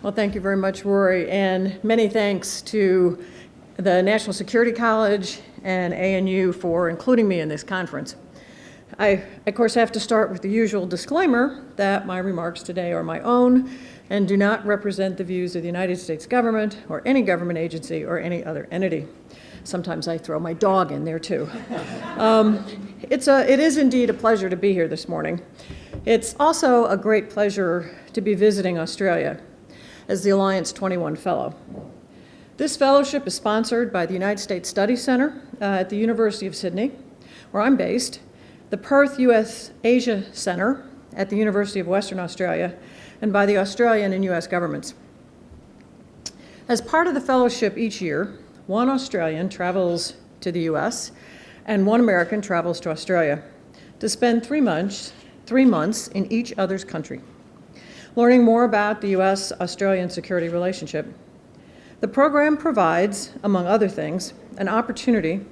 Well, thank you very much, Rory, and many thanks to the National Security College and ANU for including me in this conference. I, of course, have to start with the usual disclaimer that my remarks today are my own and do not represent the views of the United States government or any government agency or any other entity. Sometimes I throw my dog in there too. Um, it's a, it is indeed a pleasure to be here this morning. It's also a great pleasure to be visiting Australia as the Alliance 21 Fellow. This fellowship is sponsored by the United States Study Center uh, at the University of Sydney, where I'm based, the Perth U.S. Asia Center at the University of Western Australia, and by the Australian and U.S. governments. As part of the fellowship each year, one Australian travels to the U.S. and one American travels to Australia to spend three months, three months in each other's country, learning more about the U.S.-Australian security relationship. The program provides, among other things, an opportunity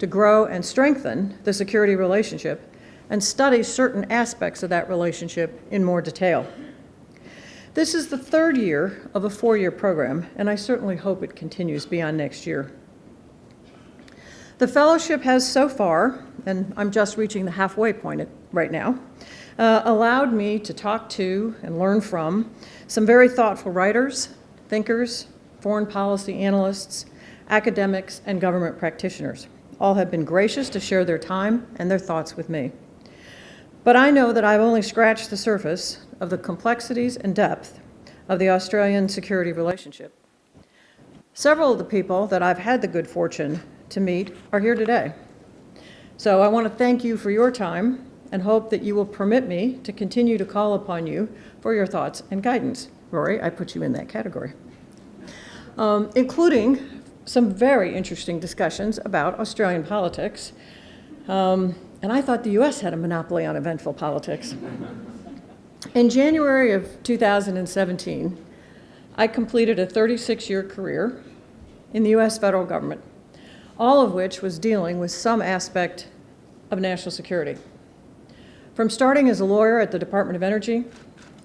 to grow and strengthen the security relationship and study certain aspects of that relationship in more detail. This is the third year of a four-year program, and I certainly hope it continues beyond next year. The fellowship has so far, and I'm just reaching the halfway point right now, uh, allowed me to talk to and learn from some very thoughtful writers, thinkers, foreign policy analysts, academics, and government practitioners all have been gracious to share their time and their thoughts with me. But I know that I've only scratched the surface of the complexities and depth of the Australian security relationship. Several of the people that I've had the good fortune to meet are here today. So I want to thank you for your time and hope that you will permit me to continue to call upon you for your thoughts and guidance. Rory, I put you in that category. Um, including some very interesting discussions about Australian politics. Um, and I thought the US had a monopoly on eventful politics. In January of 2017, I completed a 36-year career in the US federal government, all of which was dealing with some aspect of national security. From starting as a lawyer at the Department of Energy,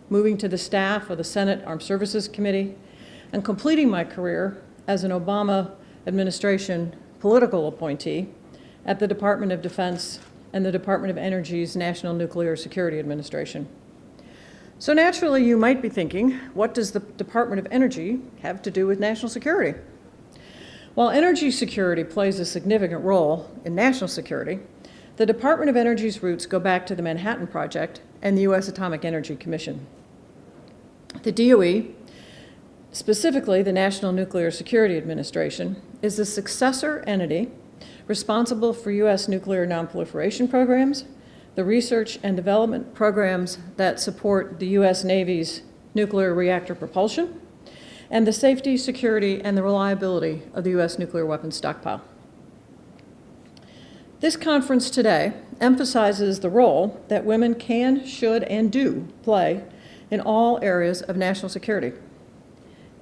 moving to the staff of the Senate Armed Services Committee, and completing my career as an Obama administration political appointee at the Department of Defense and the Department of Energy's National Nuclear Security Administration. So naturally, you might be thinking, what does the Department of Energy have to do with national security? While energy security plays a significant role in national security, the Department of Energy's roots go back to the Manhattan Project and the U.S. Atomic Energy Commission. The DOE Specifically, the National Nuclear Security Administration is the successor entity responsible for U.S. nuclear nonproliferation programs, the research and development programs that support the U.S. Navy's nuclear reactor propulsion, and the safety, security, and the reliability of the U.S. nuclear weapons stockpile. This conference today emphasizes the role that women can, should, and do play in all areas of national security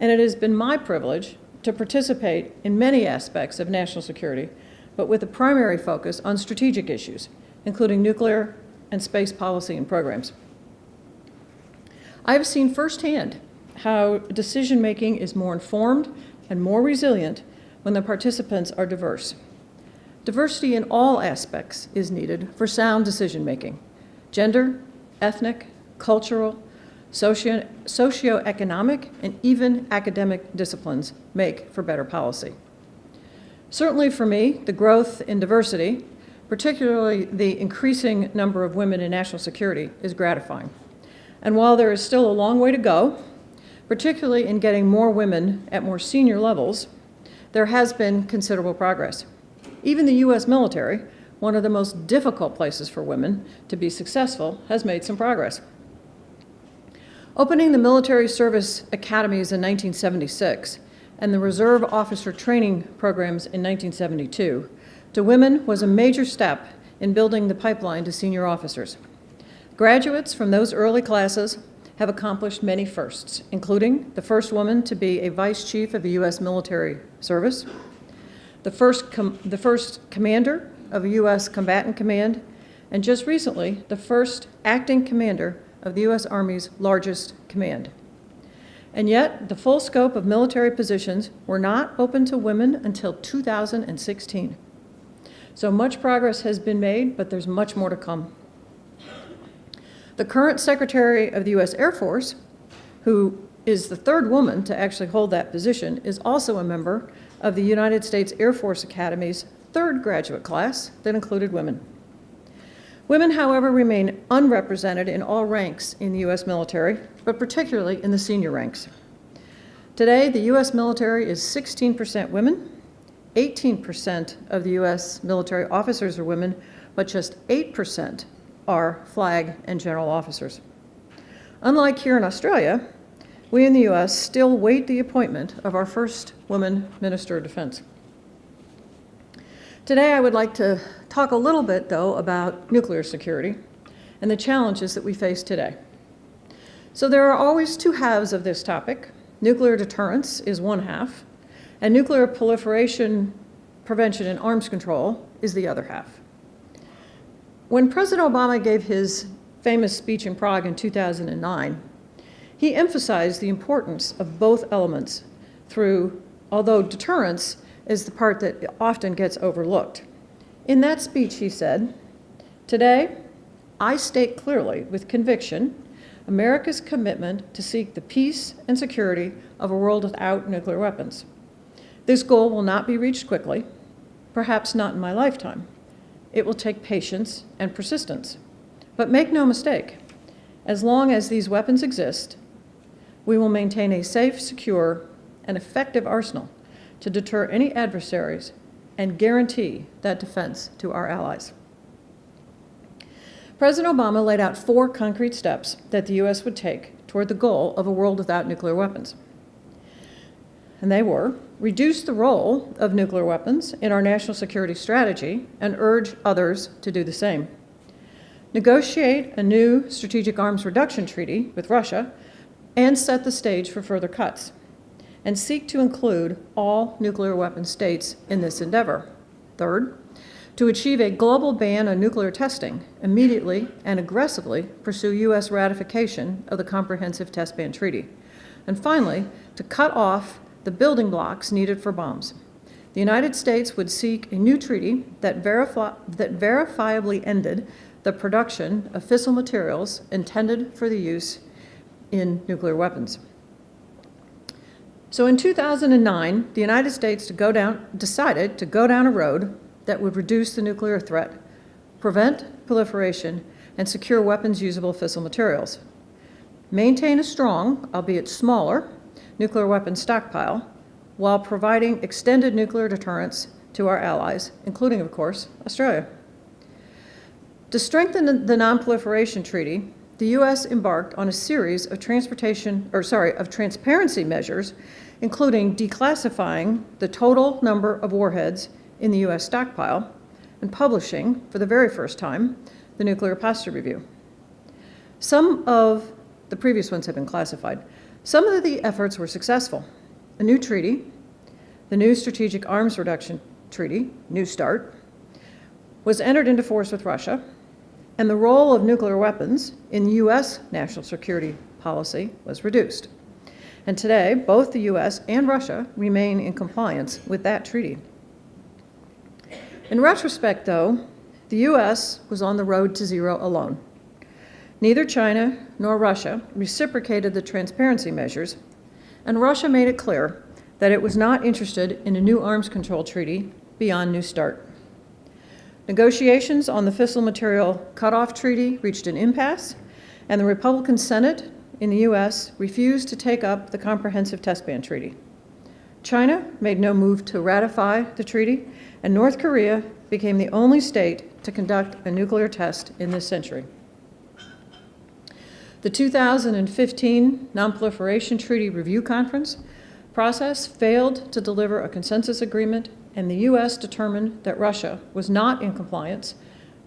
and it has been my privilege to participate in many aspects of national security, but with a primary focus on strategic issues, including nuclear and space policy and programs. I have seen firsthand how decision-making is more informed and more resilient when the participants are diverse. Diversity in all aspects is needed for sound decision-making. Gender, ethnic, cultural, socio socioeconomic, and even academic disciplines make for better policy. Certainly for me, the growth in diversity, particularly the increasing number of women in national security, is gratifying. And while there is still a long way to go, particularly in getting more women at more senior levels, there has been considerable progress. Even the U.S. military, one of the most difficult places for women to be successful, has made some progress. Opening the military service academies in 1976 and the reserve officer training programs in 1972 to women was a major step in building the pipeline to senior officers. Graduates from those early classes have accomplished many firsts, including the first woman to be a vice chief of a U.S. military service, the first, the first commander of a U.S. combatant command, and just recently, the first acting commander of the U.S. Army's largest command. And yet, the full scope of military positions were not open to women until 2016. So much progress has been made, but there's much more to come. The current Secretary of the U.S. Air Force, who is the third woman to actually hold that position, is also a member of the United States Air Force Academy's third graduate class that included women. Women, however, remain unrepresented in all ranks in the U.S. military, but particularly in the senior ranks. Today, the U.S. military is 16% women, 18% of the U.S. military officers are women, but just 8% are flag and general officers. Unlike here in Australia, we in the U.S. still wait the appointment of our first woman Minister of Defense. Today, I would like to talk a little bit, though, about nuclear security and the challenges that we face today. So there are always two halves of this topic. Nuclear deterrence is one half, and nuclear proliferation prevention and arms control is the other half. When President Obama gave his famous speech in Prague in 2009, he emphasized the importance of both elements through, although deterrence is the part that often gets overlooked. In that speech, he said, Today, I state clearly with conviction America's commitment to seek the peace and security of a world without nuclear weapons. This goal will not be reached quickly, perhaps not in my lifetime. It will take patience and persistence. But make no mistake, as long as these weapons exist, we will maintain a safe, secure, and effective arsenal to deter any adversaries and guarantee that defense to our allies. President Obama laid out four concrete steps that the U.S. would take toward the goal of a world without nuclear weapons. And they were reduce the role of nuclear weapons in our national security strategy and urge others to do the same. Negotiate a new strategic arms reduction treaty with Russia and set the stage for further cuts and seek to include all nuclear weapon states in this endeavor. Third, to achieve a global ban on nuclear testing, immediately and aggressively pursue U.S. ratification of the Comprehensive Test Ban Treaty. And finally, to cut off the building blocks needed for bombs. The United States would seek a new treaty that, verify, that verifiably ended the production of fissile materials intended for the use in nuclear weapons. So in 2009, the United States to down, decided to go down a road that would reduce the nuclear threat, prevent proliferation, and secure weapons usable fissile materials. Maintain a strong, albeit smaller, nuclear weapons stockpile while providing extended nuclear deterrence to our allies, including, of course, Australia. To strengthen the Non-Proliferation Treaty, the U.S. embarked on a series of transportation, or sorry, of transparency measures including declassifying the total number of warheads in the U.S. stockpile and publishing, for the very first time, the Nuclear Posture Review. Some of the previous ones have been classified. Some of the efforts were successful. A new treaty, the new Strategic Arms Reduction Treaty, New START, was entered into force with Russia, and the role of nuclear weapons in U.S. national security policy was reduced. And today, both the US and Russia remain in compliance with that treaty. In retrospect, though, the US was on the road to zero alone. Neither China nor Russia reciprocated the transparency measures, and Russia made it clear that it was not interested in a new arms control treaty beyond New START. Negotiations on the fissile material cutoff treaty reached an impasse, and the Republican Senate in the U.S. refused to take up the Comprehensive Test Ban Treaty. China made no move to ratify the treaty, and North Korea became the only state to conduct a nuclear test in this century. The 2015 Nonproliferation Treaty Review Conference process failed to deliver a consensus agreement, and the U.S. determined that Russia was not in compliance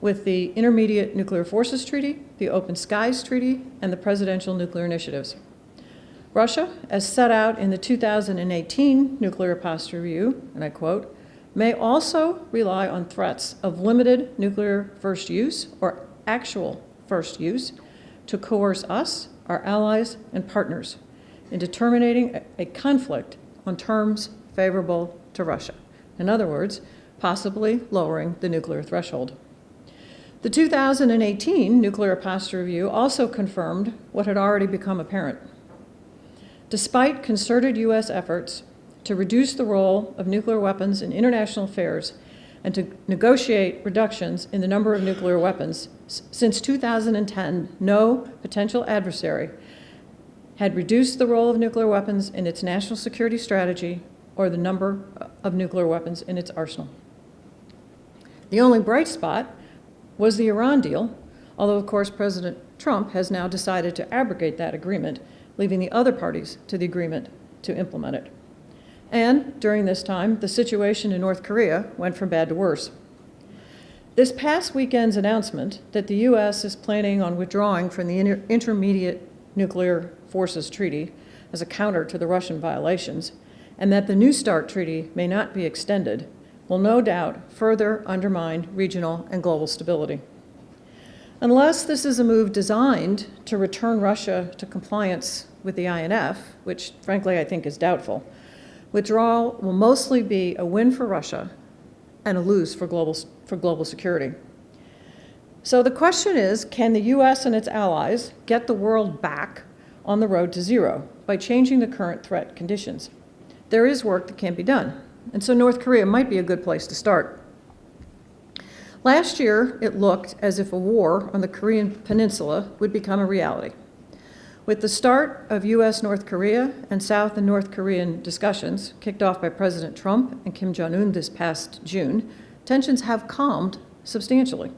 with the Intermediate Nuclear Forces Treaty, the Open Skies Treaty, and the Presidential Nuclear Initiatives. Russia, as set out in the 2018 Nuclear Posture Review, and I quote, may also rely on threats of limited nuclear first use or actual first use to coerce us, our allies, and partners, into terminating a- a conflict on terms favorable to Russia. In other words, possibly lowering the nuclear threshold. The 2018 Nuclear Posture Review also confirmed what had already become apparent. Despite concerted U.S. efforts to reduce the role of nuclear weapons in international affairs and to negotiate reductions in the number of nuclear weapons, since 2010, no potential adversary had reduced the role of nuclear weapons in its national security strategy or the number of nuclear weapons in its arsenal. The only bright spot was the Iran deal, although, of course, President Trump has now decided to abrogate that agreement, leaving the other parties to the agreement to implement it. And during this time, the situation in North Korea went from bad to worse. This past weekend's announcement that the U.S. is planning on withdrawing from the Inter- Intermediate Nuclear Forces Treaty as a counter to the Russian violations, and that the New START Treaty may not be extended, will no doubt further undermine regional and global stability. Unless this is a move designed to return Russia to compliance with the INF, which frankly I think is doubtful, withdrawal will mostly be a win for Russia and a lose for global, for global security. So the question is, can the US and its allies get the world back on the road to zero by changing the current threat conditions? There is work that can be done, and so North Korea might be a good place to start. Last year, it looked as if a war on the Korean peninsula would become a reality. With the start of US North Korea and South and North Korean discussions, kicked off by President Trump and Kim Jong un this past June, tensions have calmed substantially.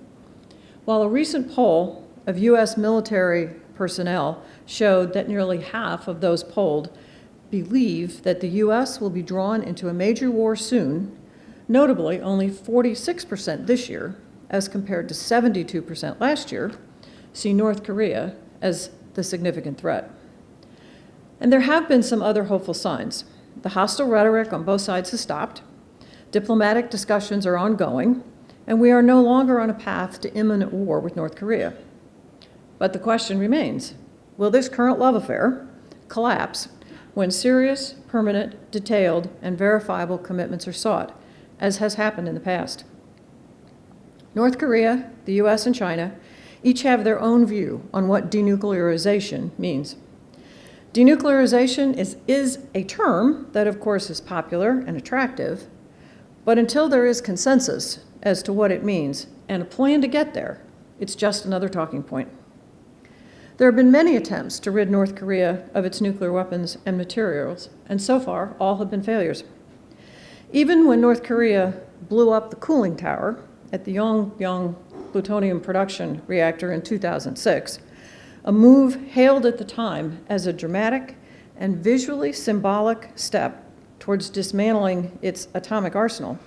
While a recent poll of US military personnel showed that nearly half of those polled believe that the US will be drawn into a major war soon, notably only 46% this year, as compared to 72% last year, see North Korea as the significant threat. And there have been some other hopeful signs. The hostile rhetoric on both sides has stopped, diplomatic discussions are ongoing, and we are no longer on a path to imminent war with North Korea. But the question remains will this current love affair collapse when serious, permanent, detailed, and verifiable commitments are sought, as has happened in the past? North Korea, the US, and China each have their own view on what denuclearization means. Denuclearization is, is a term that, of course, is popular and attractive, but until there is consensus as to what it means and a plan to get there, it's just another talking point. There have been many attempts to rid North Korea of its nuclear weapons and materials, and so far, all have been failures. Even when North Korea blew up the cooling tower at the Yongbyon plutonium production reactor in 2006, a move hailed at the time as a dramatic and visually symbolic step towards dismantling its atomic arsenal,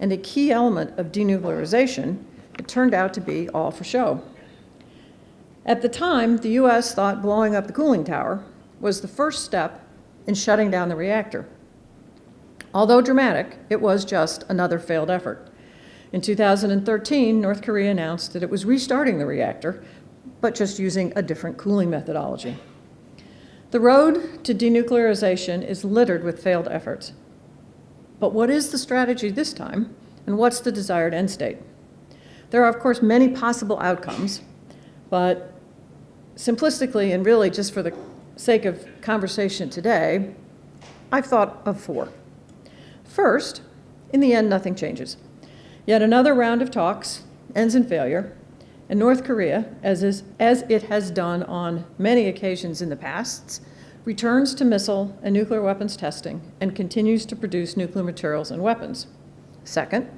and a key element of denuclearization, it turned out to be all for show. At the time, the US thought blowing up the cooling tower was the first step in shutting down the reactor. Although dramatic, it was just another failed effort. In 2013, North Korea announced that it was restarting the reactor, but just using a different cooling methodology. The road to denuclearization is littered with failed efforts. But what is the strategy this time, and what's the desired end state? There are, of course, many possible outcomes, but simplistically and really just for the sake of conversation today, I've thought of four. First, in the end, nothing changes. Yet another round of talks ends in failure, and North Korea, as, is, as it has done on many occasions in the past, returns to missile and nuclear weapons testing and continues to produce nuclear materials and weapons. Second,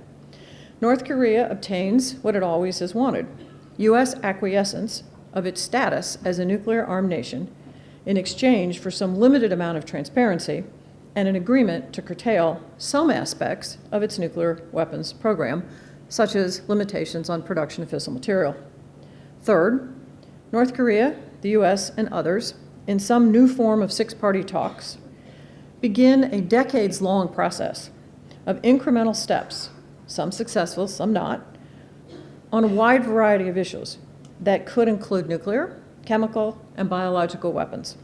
North Korea obtains what it always has wanted U.S. acquiescence of its status as a nuclear armed nation in exchange for some limited amount of transparency and an agreement to curtail some aspects of its nuclear weapons program, such as limitations on production of fissile material. Third, North Korea, the U.S., and others, in some new form of six party talks, begin a decades long process of incremental steps, some successful, some not, on a wide variety of issues that could include nuclear, chemical, and biological weapons.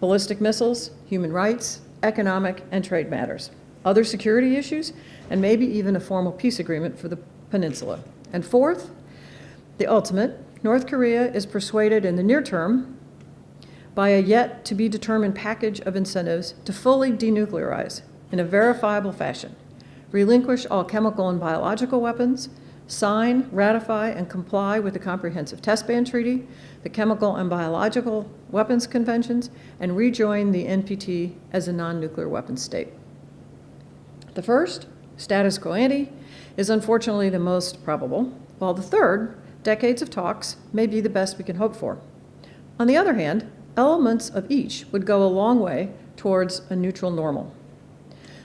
ballistic missiles, human rights, economic, and trade matters, other security issues, and maybe even a formal peace agreement for the peninsula. And fourth, the ultimate, North Korea is persuaded in the near term by a yet to be determined package of incentives to fully denuclearize in a verifiable fashion, relinquish all chemical and biological weapons, sign, ratify, and comply with the Comprehensive Test Ban Treaty, the Chemical and Biological Weapons Conventions, and rejoin the NPT as a non-nuclear weapons state. The first, status quo ante, is unfortunately the most probable, while the third, decades of talks, may be the best we can hope for. On the other hand, elements of each would go a long way towards a neutral normal.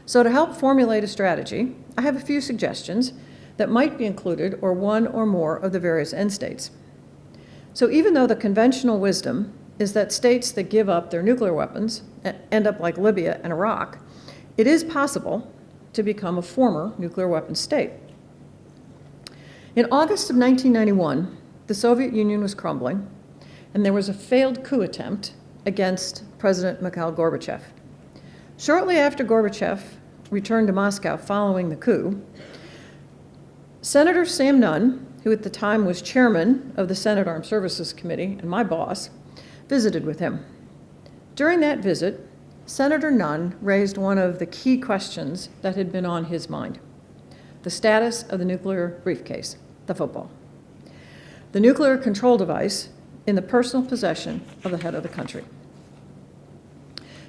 So to help formulate a strategy, I have a few suggestions that might be included or one or more of the various end states. So even though the conventional wisdom is that states that give up their nuclear weapons end up like Libya and Iraq, it is possible to become a former nuclear weapons state. In August of 1991, the Soviet Union was crumbling, and there was a failed coup attempt against President Mikhail Gorbachev. Shortly after Gorbachev returned to Moscow following the coup, Senator Sam Nunn, who at the time was chairman of the Senate Armed Services Committee and my boss, visited with him. During that visit, Senator Nunn raised one of the key questions that had been on his mind, the status of the nuclear briefcase, the football. The nuclear control device in the personal possession of the head of the country.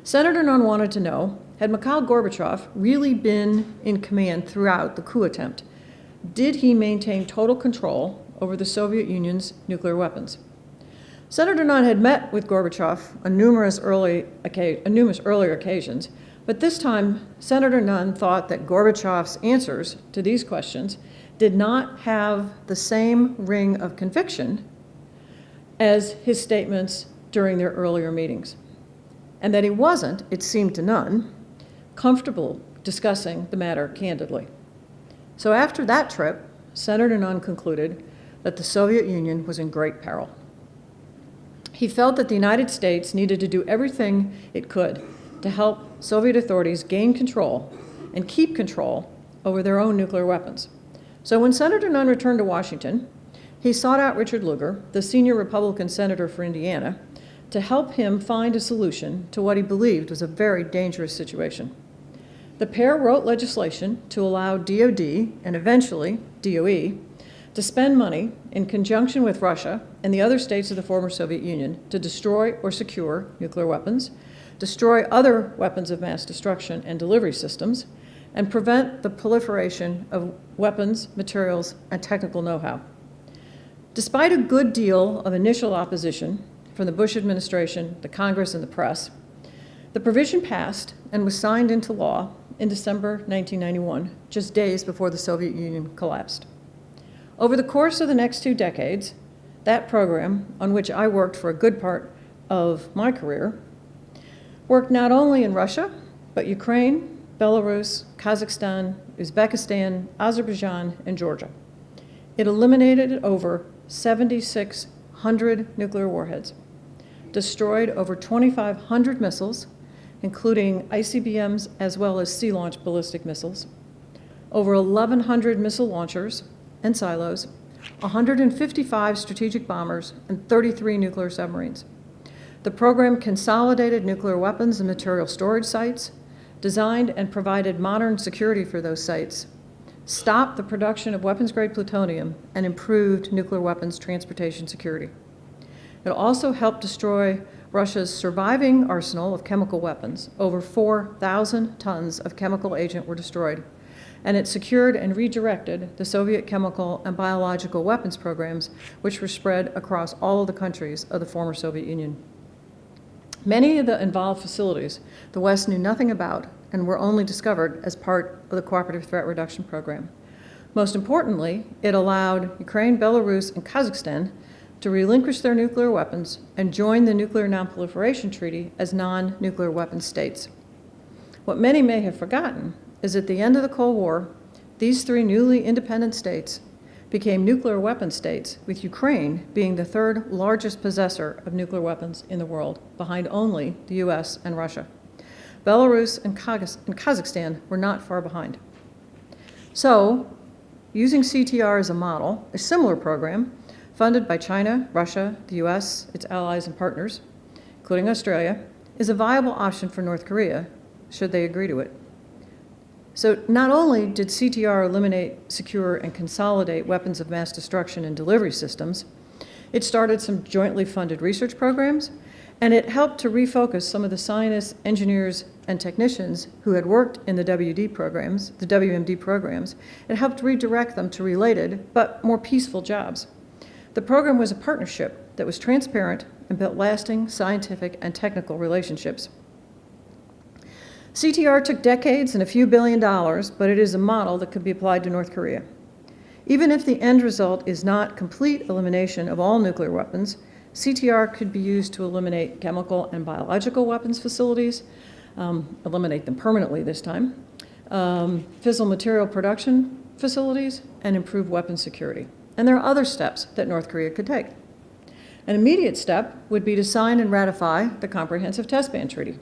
Senator Nunn wanted to know, had Mikhail Gorbachev really been in command throughout the coup attempt? Did he maintain total control over the Soviet Union's nuclear weapons? Senator Nunn had met with Gorbachev on numerous, early, on numerous earlier occasions, but this time Senator Nunn thought that Gorbachev's answers to these questions did not have the same ring of conviction as his statements during their earlier meetings, and that he wasn't, it seemed to Nunn, comfortable discussing the matter candidly. So after that trip, Senator Nunn concluded that the Soviet Union was in great peril. He felt that the United States needed to do everything it could to help Soviet authorities gain control and keep control over their own nuclear weapons. So when Senator Nunn returned to Washington, he sought out Richard Lugar, the senior Republican senator for Indiana, to help him find a solution to what he believed was a very dangerous situation. The pair wrote legislation to allow DoD and eventually DOE to spend money in conjunction with Russia and the other states of the former Soviet Union to destroy or secure nuclear weapons, destroy other weapons of mass destruction and delivery systems, and prevent the proliferation of weapons, materials, and technical know-how. Despite a good deal of initial opposition from the Bush administration, the Congress, and the press, the provision passed and was signed into law in December 1991, just days before the Soviet Union collapsed. Over the course of the next two decades, that program, on which I worked for a good part of my career, worked not only in Russia, but Ukraine, Belarus, Kazakhstan, Uzbekistan, Azerbaijan, and Georgia. It eliminated over 7,600 nuclear warheads, destroyed over 2,500 missiles, including ICBMs as well as sea-launched ballistic missiles, over 1,100 missile launchers and silos, 155 strategic bombers, and 33 nuclear submarines. The program consolidated nuclear weapons and material storage sites, designed and provided modern security for those sites, stopped the production of weapons-grade plutonium, and improved nuclear weapons transportation security. It also helped destroy Russia's surviving arsenal of chemical weapons. Over 4,000 tons of chemical agent were destroyed. And it secured and redirected the Soviet chemical and biological weapons programs, which were spread across all of the countries of the former Soviet Union. Many of the involved facilities the West knew nothing about and were only discovered as part of the Cooperative Threat Reduction Program. Most importantly, it allowed Ukraine, Belarus, and Kazakhstan to relinquish their nuclear weapons and join the Nuclear Nonproliferation Treaty as non-nuclear weapon states. What many may have forgotten is at the end of the Cold War, these three newly independent states became nuclear weapon states, with Ukraine being the third largest possessor of nuclear weapons in the world, behind only the US and Russia. Belarus and and Kazakhstan were not far behind. So, using CTR as a model, a similar program funded by China, Russia, the US, its allies and partners, including Australia, is a viable option for North Korea should they agree to it. So not only did CTR eliminate, secure, and consolidate weapons of mass destruction and delivery systems, it started some jointly funded research programs, and it helped to refocus some of the scientists, engineers, and technicians who had worked in the WD programs, the WMD programs. It helped redirect them to related, but more peaceful jobs. The program was a partnership that was transparent and built lasting scientific and technical relationships. CTR took decades and a few billion dollars, but it is a model that could be applied to North Korea. Even if the end result is not complete elimination of all nuclear weapons, CTR could be used to eliminate chemical and biological weapons facilities, um, eliminate them permanently this time, um, fissile material production facilities, and improve weapon security. And there are other steps that North Korea could take. An immediate step would be to sign and ratify the Comprehensive Test Ban Treaty.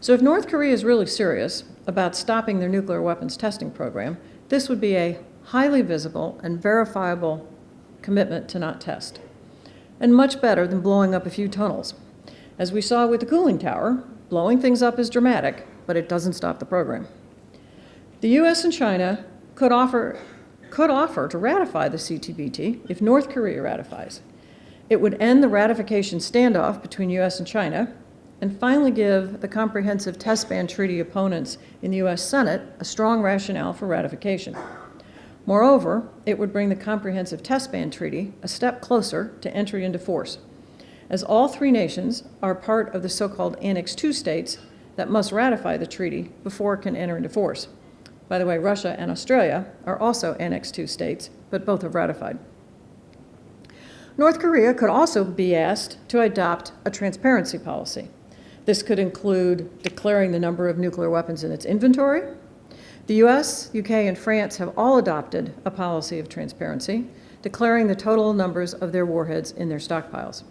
So if North Korea is really serious about stopping their nuclear weapons testing program, this would be a highly visible and verifiable commitment to not test, and much better than blowing up a few tunnels. As we saw with the cooling tower, blowing things up is dramatic, but it doesn't stop the program. The US and China could offer, could offer to ratify the CTBT if North Korea ratifies. It would end the ratification standoff between US and China and finally give the Comprehensive Test Ban Treaty opponents in the US Senate a strong rationale for ratification. Moreover, it would bring the Comprehensive Test Ban Treaty a step closer to entry into force, as all three nations are part of the so-called Annex II states that must ratify the treaty before it can enter into force. By the way, Russia and Australia are also Annex II states, but both have ratified. North Korea could also be asked to adopt a transparency policy. This could include declaring the number of nuclear weapons in its inventory. The US, UK, and France have all adopted a policy of transparency, declaring the total numbers of their warheads in their stockpiles.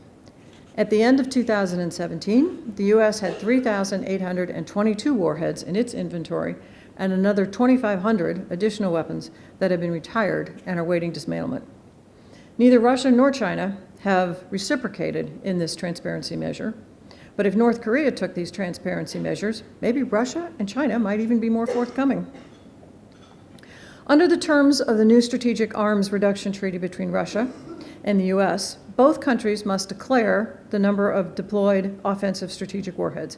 At the end of 2017, the US had 3,822 warheads in its inventory and another 2,500 additional weapons that have been retired and are waiting dismantlement. Neither Russia nor China have reciprocated in this transparency measure, but if North Korea took these transparency measures, maybe Russia and China might even be more forthcoming. Under the terms of the new Strategic Arms Reduction Treaty between Russia and the U.S., both countries must declare the number of deployed offensive strategic warheads.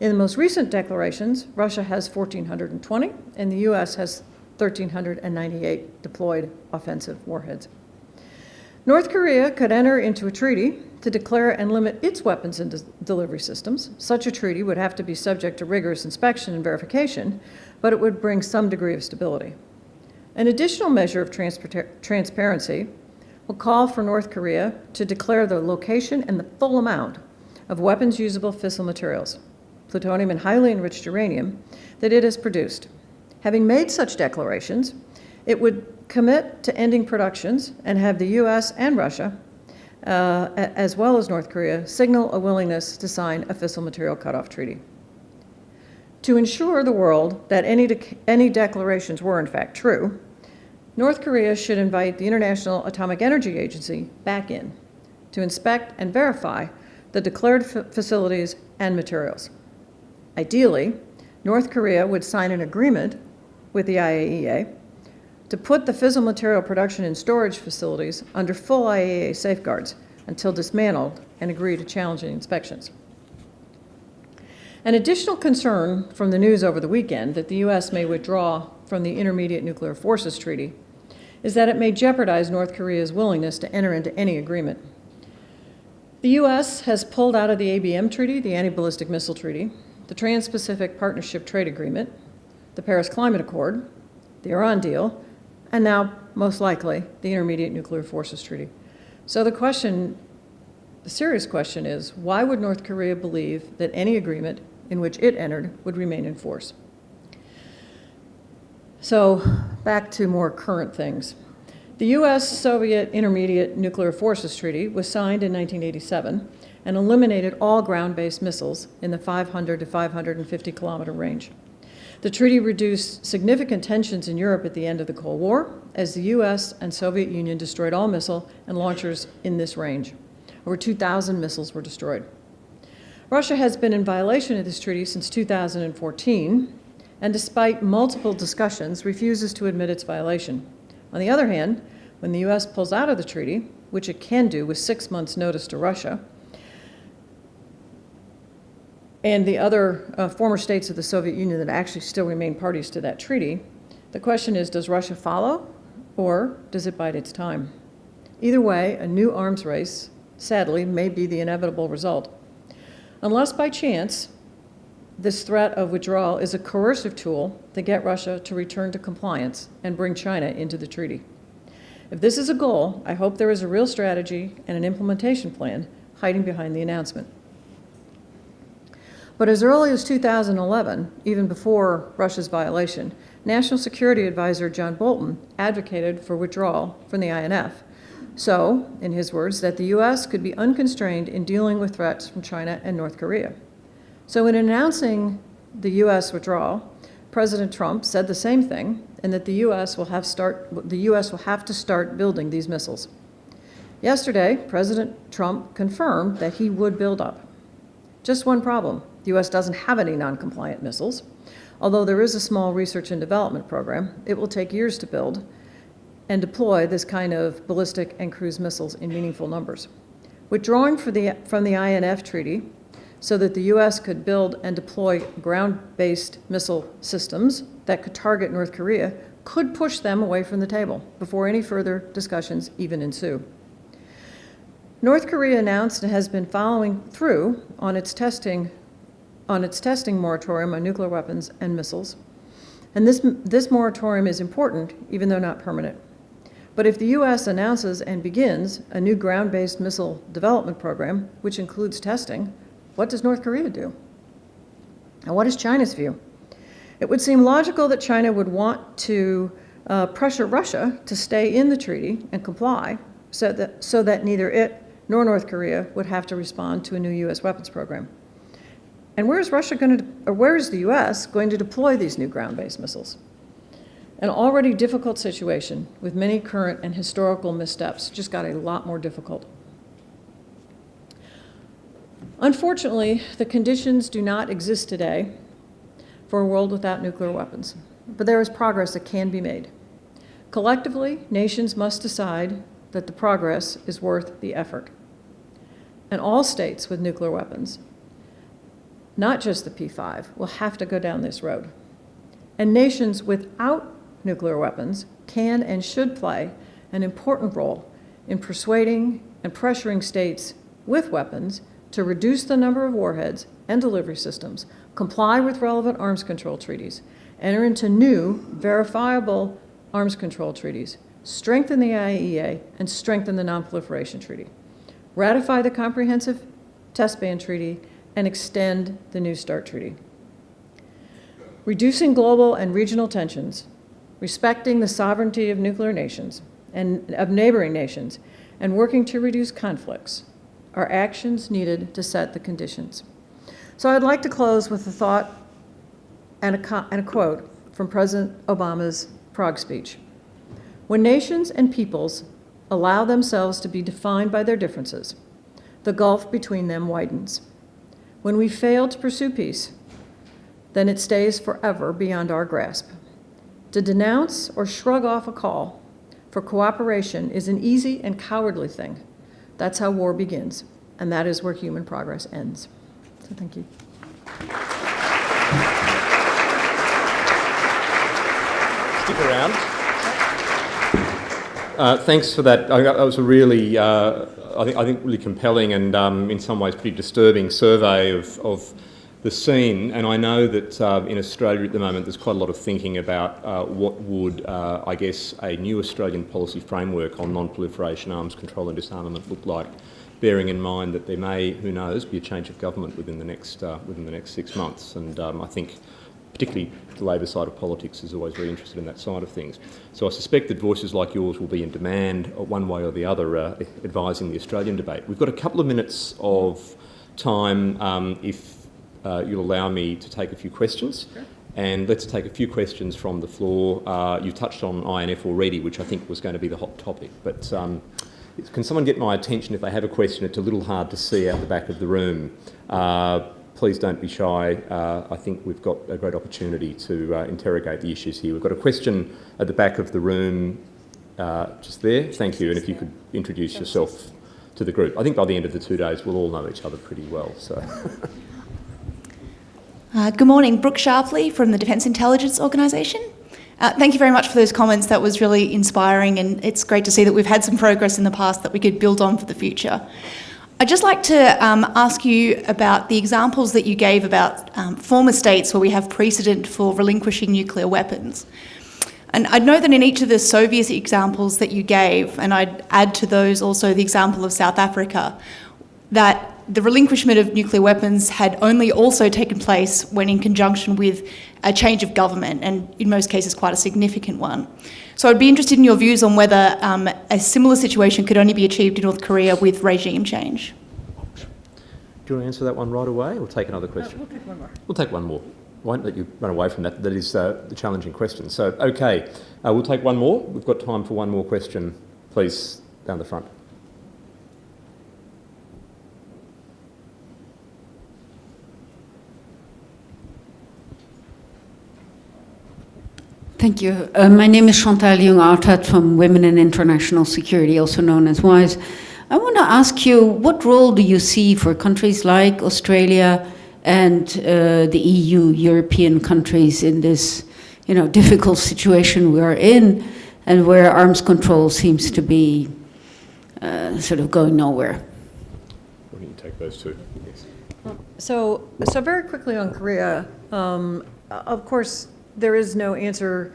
In the most recent declarations, Russia has 1,420 and the U.S. has 1,398 deployed offensive warheads. North Korea could enter into a treaty to declare and limit its weapons and de delivery systems. Such a treaty would have to be subject to rigorous inspection and verification, but it would bring some degree of stability. An additional measure of transparency will call for North Korea to declare the location and the full amount of weapons usable fissile materials, plutonium and highly enriched uranium, that it has produced. Having made such declarations, it would commit to ending productions and have the US and Russia, uh, as well as North Korea, signal a willingness to sign a fissile material cutoff treaty. To ensure the world that any, de any declarations were in fact true, North Korea should invite the International Atomic Energy Agency back in to inspect and verify the declared facilities and materials. Ideally, North Korea would sign an agreement with the IAEA to put the fissile material production and storage facilities under full IAEA safeguards until dismantled and agree to challenging inspections. An additional concern from the news over the weekend that the U.S. may withdraw from the Intermediate Nuclear Forces Treaty is that it may jeopardize North Korea's willingness to enter into any agreement. The U.S. has pulled out of the ABM Treaty, the Anti-Ballistic Missile Treaty, the Trans-Pacific Partnership Trade Agreement, the Paris Climate Accord, the Iran deal, and now, most likely, the Intermediate Nuclear Forces Treaty. So the question, the serious question is, why would North Korea believe that any agreement in which it entered would remain in force? So back to more current things. The U.S.-Soviet Intermediate Nuclear Forces Treaty was signed in 1987 and eliminated all ground-based missiles in the 500 to 550 kilometer range. The treaty reduced significant tensions in Europe at the end of the Cold War as the U.S. and Soviet Union destroyed all missile and launchers in this range. Over 2,000 missiles were destroyed. Russia has been in violation of this treaty since 2014, and despite multiple discussions, refuses to admit its violation. On the other hand, when the U.S. pulls out of the treaty, which it can do with six months' notice to Russia, and the other uh, former states of the Soviet Union that actually still remain parties to that treaty, the question is, does Russia follow or does it bide its time? Either way, a new arms race, sadly, may be the inevitable result. Unless by chance, this threat of withdrawal is a coercive tool to get Russia to return to compliance and bring China into the treaty. If this is a goal, I hope there is a real strategy and an implementation plan hiding behind the announcement. But as early as 2011, even before Russia's violation, National Security Advisor John Bolton advocated for withdrawal from the INF. So, in his words, that the U.S. could be unconstrained in dealing with threats from China and North Korea. So in announcing the U.S. withdrawal, President Trump said the same thing, and that the U.S. will have start the U.S. will have to start building these missiles. Yesterday, President Trump confirmed that he would build up. Just one problem: the U.S. doesn't have any non-compliant missiles. Although there is a small research and development program, it will take years to build and deploy this kind of ballistic and cruise missiles in meaningful numbers. Withdrawing the, from the INF Treaty so that the U.S. could build and deploy ground-based missile systems that could target North Korea could push them away from the table before any further discussions even ensue. North Korea announced and has been following through on its testing on its testing moratorium on nuclear weapons and missiles. And this, this moratorium is important, even though not permanent. But if the U.S. announces and begins a new ground-based missile development program, which includes testing, what does North Korea do? And what is China's view? It would seem logical that China would want to uh, pressure Russia to stay in the treaty and comply so that, so that neither it nor North Korea would have to respond to a new U.S. weapons program. And where is Russia going to, or where is the U.S. going to deploy these new ground-based missiles? An already difficult situation with many current and historical missteps just got a lot more difficult. Unfortunately, the conditions do not exist today for a world without nuclear weapons, but there is progress that can be made. Collectively, nations must decide that the progress is worth the effort. And all states with nuclear weapons not just the P5, will have to go down this road. And nations without nuclear weapons can and should play an important role in persuading and pressuring states with weapons to reduce the number of warheads and delivery systems, comply with relevant arms control treaties, enter into new, verifiable arms control treaties, strengthen the IAEA, and strengthen the Nonproliferation Treaty, ratify the Comprehensive Test Ban Treaty, and extend the New START Treaty. Reducing global and regional tensions, respecting the sovereignty of nuclear nations and of neighboring nations, and working to reduce conflicts are actions needed to set the conditions. So I'd like to close with a thought and a, and a quote from President Obama's Prague speech. When nations and peoples allow themselves to be defined by their differences, the gulf between them widens. When we fail to pursue peace, then it stays forever beyond our grasp. To denounce or shrug off a call for cooperation is an easy and cowardly thing. That's how war begins, and that is where human progress ends. So thank you. Stick around. Uh, thanks for that. that was a really uh, I think, I think really compelling and um, in some ways pretty disturbing survey of, of the scene. And I know that uh, in Australia at the moment there's quite a lot of thinking about uh, what would, uh, I guess, a new Australian policy framework on non-proliferation, arms control and disarmament look like, bearing in mind that there may, who knows, be a change of government within the next, uh, within the next six months. And um, I think particularly the Labor side of politics is always very interested in that side of things. So I suspect that voices like yours will be in demand uh, one way or the other uh, advising the Australian debate. We've got a couple of minutes of time um, if uh, you'll allow me to take a few questions. Sure. And let's take a few questions from the floor. Uh, you touched on INF already, which I think was going to be the hot topic. But um, can someone get my attention if they have a question? It's a little hard to see out the back of the room. Uh, please don't be shy. Uh, I think we've got a great opportunity to uh, interrogate the issues here. We've got a question at the back of the room uh, just there. Thank you. And if you could introduce yourself to the group. I think by the end of the two days, we'll all know each other pretty well. So. Uh, good morning, Brooke Sharpley from the Defence Intelligence Organisation. Uh, thank you very much for those comments. That was really inspiring, and it's great to see that we've had some progress in the past that we could build on for the future. I'd just like to um, ask you about the examples that you gave about um, former states where we have precedent for relinquishing nuclear weapons. And I know that in each of the Soviet examples that you gave, and I'd add to those also the example of South Africa, that the relinquishment of nuclear weapons had only also taken place when in conjunction with a change of government, and in most cases quite a significant one. So I'd be interested in your views on whether um, a similar situation could only be achieved in North Korea with regime change. Do you want to answer that one right away or take another question? we'll take one more. We'll take one more. Won't let you run away from that. That is uh, the challenging question. So, okay, uh, we'll take one more. We've got time for one more question. Please, down the front. Thank you. Uh, my name is Chantal Jung-Artat from Women in International Security, also known as WIIS. I want to ask you, what role do you see for countries like Australia and uh, the EU, European countries in this you know, difficult situation we are in and where arms control seems to be uh, sort of going nowhere? Why don't you take those two? Yes. So, so very quickly on Korea, um, of course, there is no answer,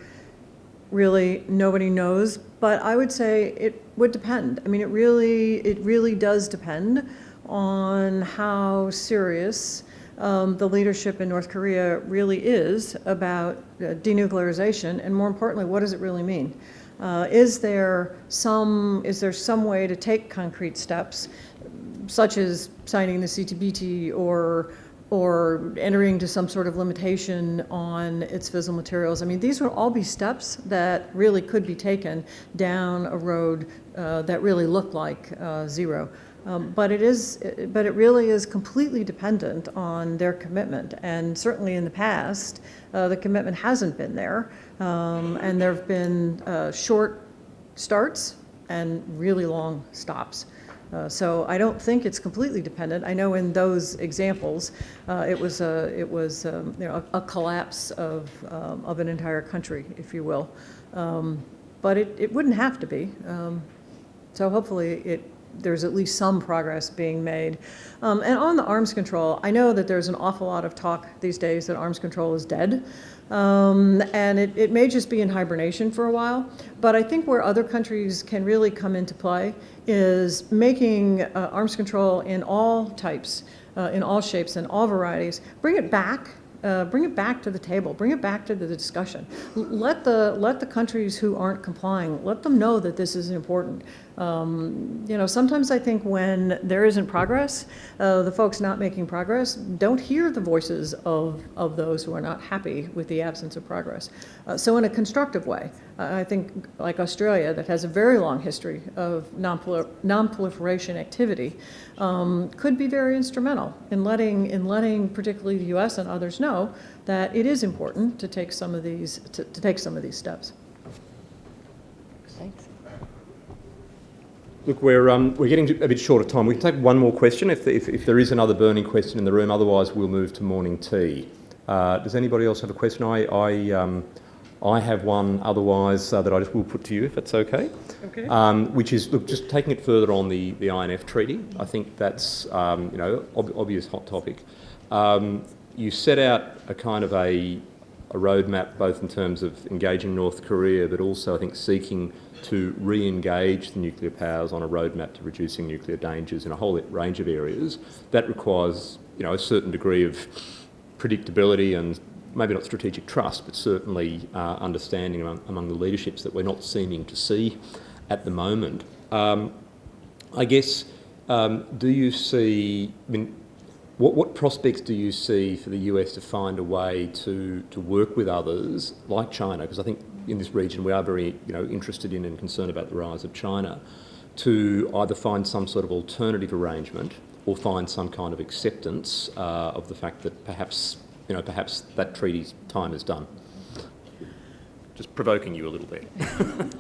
really, nobody knows, but I would say it would depend. I mean, it really, it really does depend on how serious um, the leadership in North Korea really is about uh, denuclearization, and more importantly, what does it really mean? Uh, is there some is there some way to take concrete steps, such as signing the CTBT or or entering to some sort of limitation on its fissile materials. I mean, these would all be steps that really could be taken down a road uh, that really looked like uh, zero. Um, but it is, but it really is completely dependent on their commitment. And certainly in the past, uh, the commitment hasn't been there. Um, and there have been uh, short starts and really long stops. Uh, so I don't think it's completely dependent. I know in those examples, uh, it was a it was um, you know a, a collapse of um, of an entire country, if you will. Um, but it, it wouldn't have to be. Um, so hopefully it there's at least some progress being made. Um, and on the arms control, I know that there's an awful lot of talk these days that arms control is dead. Um, and it, it may just be in hibernation for a while. But I think where other countries can really come into play is making uh, arms control in all types, uh, in all shapes and all varieties, bring it back uh, bring it back to the table, bring it back to the discussion. Let the, let the countries who aren't complying, let them know that this is important. Um, you know, sometimes I think when there isn't progress, uh, the folks not making progress don't hear the voices of, of those who are not happy with the absence of progress. Uh, so in a constructive way, I think like Australia that has a very long history of non-proliferation activity um, could be very instrumental in letting, in letting particularly the US and others know that it is important to take some of these, to, to take some of these steps. Look, we're, um, we're getting a bit short of time. We can take one more question if, if, if, there is another burning question in the room. Otherwise, we'll move to morning tea. Uh, does anybody else have a question? I, I, um, I have one otherwise uh, that I just will put to you if that's okay. Okay. Um, which is, look, just taking it further on the, the INF treaty. I think that's, um, you know, ob obvious hot topic. Um, you set out a kind of a, a roadmap both in terms of engaging North Korea but also I think seeking to re-engage the nuclear powers on a roadmap to reducing nuclear dangers in a whole range of areas. That requires you know, a certain degree of predictability and maybe not strategic trust, but certainly uh, understanding among, among the leaderships that we're not seeming to see at the moment. Um, I guess, um, do you see, I mean, what, what prospects do you see for the US to find a way to, to work with others like China? Because I think in this region we are very you know, interested in and concerned about the rise of China, to either find some sort of alternative arrangement or find some kind of acceptance uh, of the fact that perhaps, you know, perhaps that treaty's time is done. Just provoking you a little bit.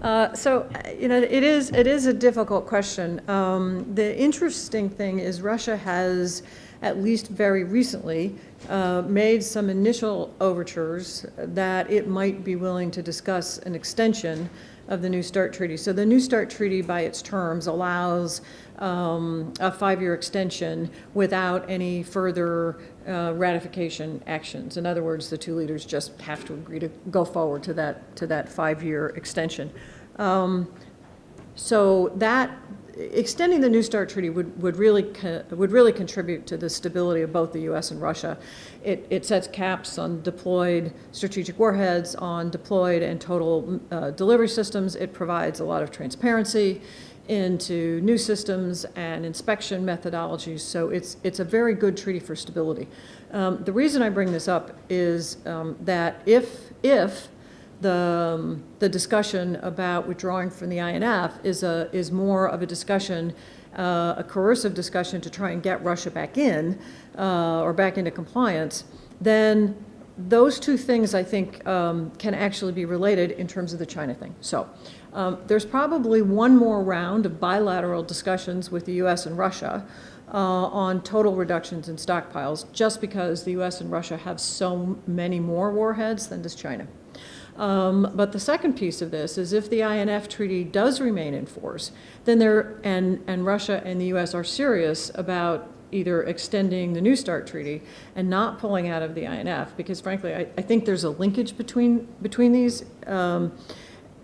Uh, So, uh, you know, it is, it is a difficult question. Um, The interesting thing is Russia has, at least very recently, uh, made some initial overtures that it might be willing to discuss an extension of the New START Treaty. So the New START Treaty, by its terms, allows um, a five-year extension without any further uh, ratification actions. In other words, the two leaders just have to agree to go forward to that, to that five-year extension. Um, So that, extending the New START Treaty would, would really, would really contribute to the stability of both the US and Russia. It, it sets caps on deployed strategic warheads, on deployed and total uh, delivery systems. It provides a lot of transparency into new systems and inspection methodologies. So it's, it's a very good treaty for stability. Um, The reason I bring this up is um, that if, if the, um, the discussion about withdrawing from the INF is a, is more of a discussion, uh, a coercive discussion to try and get Russia back in, uh, or back into compliance, then those two things, I think, um, can actually be related in terms of the China thing. So, um, there's probably one more round of bilateral discussions with the US and Russia uh, on total reductions in stockpiles, just because the US and Russia have so many more warheads than does China. Um, But the second piece of this is if the INF treaty does remain in force, then there, and, and Russia and the US are serious about either extending the New START treaty and not pulling out of the INF, because frankly, I, I think there's a linkage between, between these. Um,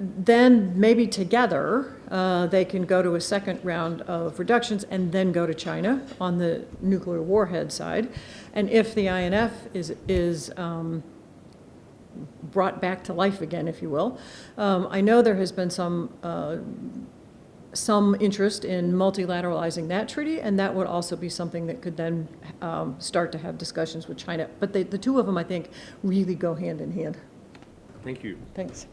then maybe together, uh, they can go to a second round of reductions and then go to China on the nuclear warhead side. And if the INF is, is um, brought back to life again, if you will. Um, I know there has been some, uh, some interest in multilateralizing that treaty, and that would also be something that could then um, start to have discussions with China. But they, the two of them, I think, really go hand in hand. Thank you. Thanks.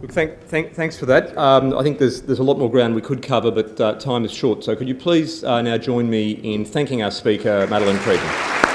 Look, thank, thank, thanks for that. Um, I think there's, there's a lot more ground we could cover, but uh, time is short. So could you please uh, now join me in thanking our speaker, Madelyn Creedon. Thank you.